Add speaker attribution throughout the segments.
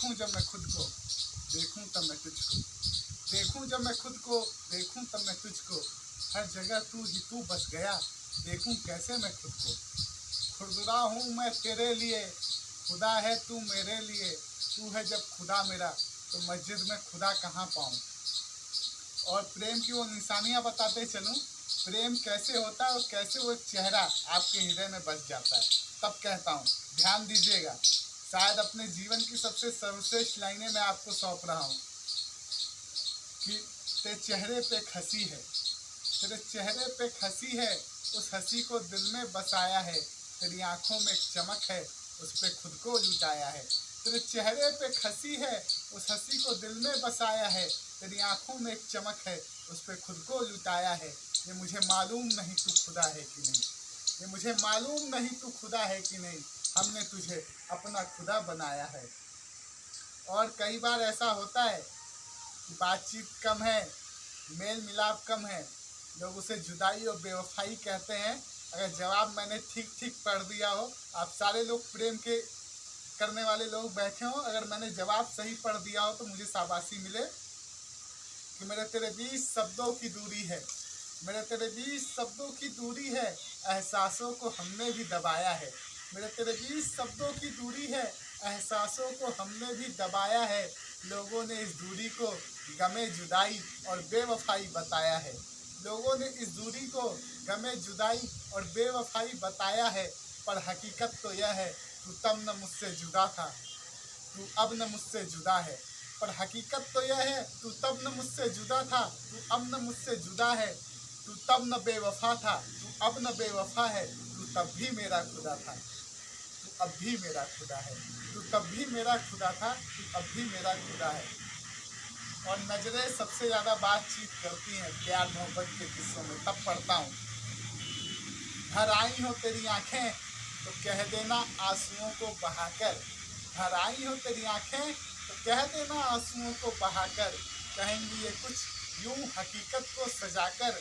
Speaker 1: देखूँ जब मैं खुद को, देखूँ तब मैं तुझको, देखूँ जब मैं खुद को, देखूँ तब मैं तुझको। हर जगह तू ही तू बस गया, देखूँ कैसे मैं खुद को। खुरदुरा हूँ मैं तेरे लिए, खुदा है तू मेरे लिए। तू है जब खुदा मेरा तो मस्जिद में खुदा कहाँ पाऊँ? और प्रेम की वो निशानियाँ बताते चलूँ, प्रेम कैसे होता है और कैसे वो चेहरा आपके हृदय में बस जाता है। तब कहता हूँ, ध्यान दीजिएगा। शायद अपने जीवन की सबसे सर्वश्रेष्ठ लाइनें मैं आपको सौंप रहा हूँ कि तेरे चेहरे पे हँसी है। तेरे चेहरे पे हँसी है। उस हँसी को दिल में बसाया है। तेरी आँखों में चमक है। उस पर खुद को लुटाया है। तेरे चेहरे पे हँसी है। उस हँसी को दिल में बसाया है। तेरी आँखों में एक चमक है। उस पर खुद को लुटाया है। ये मुझे मालूम नहीं तू खुदा है कि नहीं। ये मुझे मालूम नहीं तू खुदा है कि नहीं। हमने तुझे अपना खुदा बनाया है। और कई बार ऐसा होता है कि बातचीत कम है मेल मिलाप कम है। लोग उसे जुदाई और बेवफाई कहते हैं। अगर जवाब मैंने ठीक ठीक पढ़ दिया हो, आप सारे लोग प्रेम के करने वाले लोग बैठे हो। अगर मैंने जवाब सही पढ़ दिया हो तो मुझे शाबाशी मिले कि मेरे तेरे बीच शब्दों की दूरी है। मेरे तेरे बीच शब्दों की दूरी है। एहसासों को हमने भी दबाया है। मेरे तेरे शब्दों की दूरी है, एहसासों को हमने भी दबाया है, लोगों ने इस दूरी को गमे जुदाई और बेवफाई बताया है। लोगों ने इस दूरी को गमे जुदाई और बेवफाई बताया है, पर हकीकत तो यह है, तू तब न मुझसे जुदा था, तू अब न मुझसे जुदा है। पर हकीकत तो यह है, तू तब न मुझसे जुदा था, तू अब न मुझसे जुदा है, तू तब न बेवफा था, तू अब न बेवफा है तब भी मेरा खुदा था। तू अब भी मेरा खुदा है। तू तब भी मेरा खुदा था, तू अब भी मेरा खुदा है। और नज़रें सबसे ज़्यादा बातचीत करती हैं प्यार मोहब्बत के किस्सों में। तब पढ़ता हूँ। घर आई हो तेरी आँखें तो कह देना आंसुओं को बहाकर। घर आई हो तेरी आँखें तो कह देना आंसुओं को बहाकर। कहेंगी ये कुछ यूँ हकीकत को सजाकर।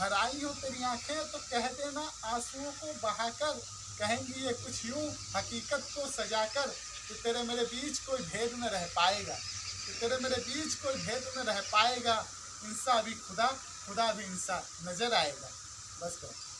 Speaker 1: घर आई हो तेरी आँखें तो कह देना आंसुओं को बहाकर। कहेंगी ये कुछ यूँ, हकीकत को सजाकर कि तेरे मेरे बीच कोई भेद न रह पाएगा। कि तेरे मेरे बीच कोई भेद न रह पाएगा। इंसा भी खुदा खुदा भी इंसा नज़र आएगा। बस करो।